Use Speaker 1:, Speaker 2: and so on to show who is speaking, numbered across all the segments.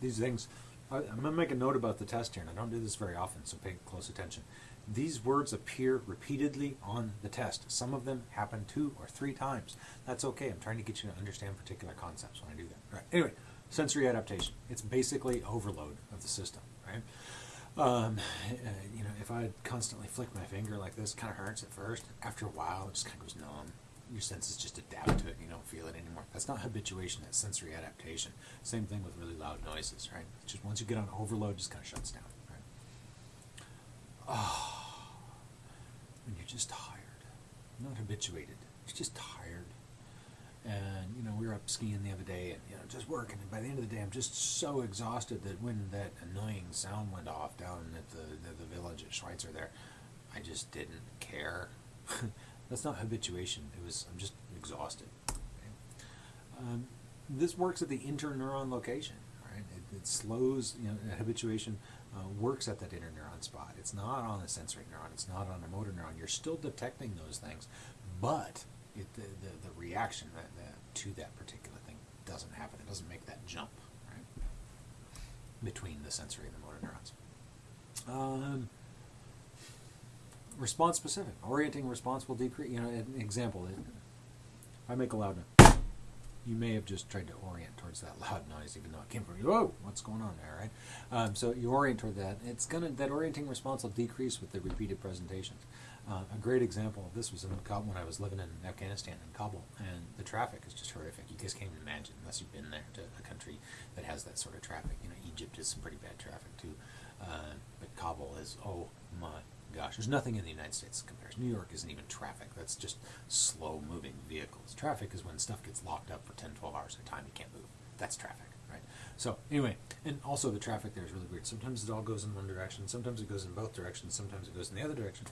Speaker 1: these things, I, I'm going to make a note about the test here, and I don't do this very often, so pay close attention. These words appear repeatedly on the test. Some of them happen two or three times. That's okay. I'm trying to get you to understand particular concepts when I do that. Right. Anyway, sensory adaptation. It's basically overload of the system, right? Um, uh, you know, if I constantly flick my finger like this, kind of hurts at first. After a while, it just kind of goes numb. Your senses just adapt to it. and You don't feel it anymore. That's not habituation. That's sensory adaptation. Same thing with really loud noises, right? Just once you get on overload, it just kind of shuts down, right? Oh, when you're just tired, not habituated. You're just tired. And you know, we were up skiing the other day, and you know, just working. And by the end of the day, I'm just so exhausted that when that annoying sound went off down at the the, the village at Schweitzer, there, I just didn't care. That's not habituation. It was I'm just exhausted. Okay? Um, this works at the interneuron location. Right? It, it slows. You know, habituation uh, works at that interneuron spot. It's not on the sensory neuron. It's not on a motor neuron. You're still detecting those things, but it, the, the, the reaction that, that, to that particular thing doesn't happen. It doesn't make that jump right between the sensory and the motor neurons. Um, response specific. Orienting response will decrease. You know, an example. If I make a loud noise, you may have just tried to orient towards that loud noise, even though it came from you. Whoa, what's going on there, right? Um, so you orient toward that. It's gonna that orienting response will decrease with the repeated presentations. Uh, a great example of this was in Kabul when I was living in Afghanistan in Kabul, and the traffic is just horrific. You just can't imagine unless you've been there to a country that has that sort of traffic. You know, Egypt has some pretty bad traffic too, uh, but Kabul is oh my gosh. There's nothing in the United States that compares. New York isn't even traffic. That's just slow moving vehicles. Traffic is when stuff gets locked up for 10, 12 hours at a time. You can't move. That's traffic, right? So anyway, and also the traffic there is really weird. Sometimes it all goes in one direction. Sometimes it goes in both directions. Sometimes it goes in the other direction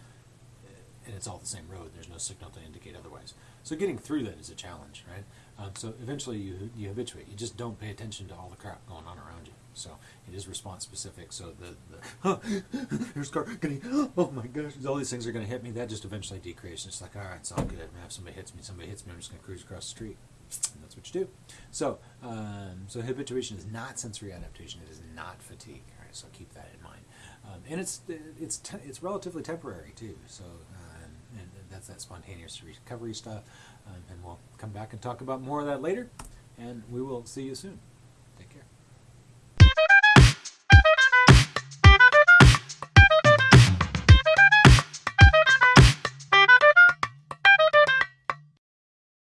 Speaker 1: and it's all the same road. There's no signal to indicate otherwise. So getting through that is a challenge, right? Um, so eventually you you habituate. You just don't pay attention to all the crap going on around you. So it is response specific. So the the there's car getting oh my gosh, all these things are going to hit me. That just eventually decreases. It's like all right, it's all good. If somebody hits me, somebody hits me. I'm just going to cruise across the street. And that's what you do. So um, so habituation is not sensory adaptation. It is not fatigue. All right, so keep that in mind. Um, and it's it's it's relatively temporary too. So and that's that spontaneous recovery stuff. Um, and we'll come back and talk about more of that later, and we will see you soon.